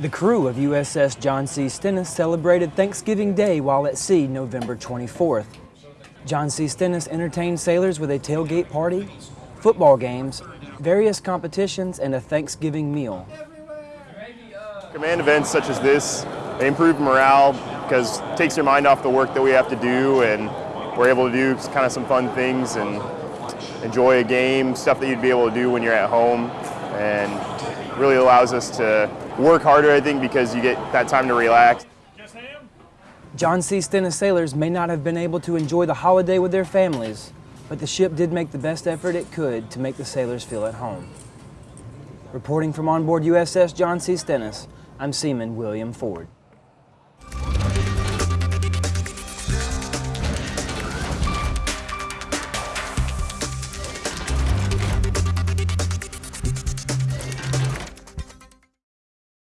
The crew of USS John C. Stennis celebrated Thanksgiving Day while at sea November 24th. John C. Stennis entertained sailors with a tailgate party, football games, various competitions, and a Thanksgiving meal. Command events such as this, they improve morale because it takes your mind off the work that we have to do and we're able to do kind of some fun things and enjoy a game, stuff that you'd be able to do when you're at home and really allows us to work harder, I think, because you get that time to relax. John C. Stennis sailors may not have been able to enjoy the holiday with their families, but the ship did make the best effort it could to make the sailors feel at home. Reporting from onboard USS John C. Stennis, I'm Seaman William Ford.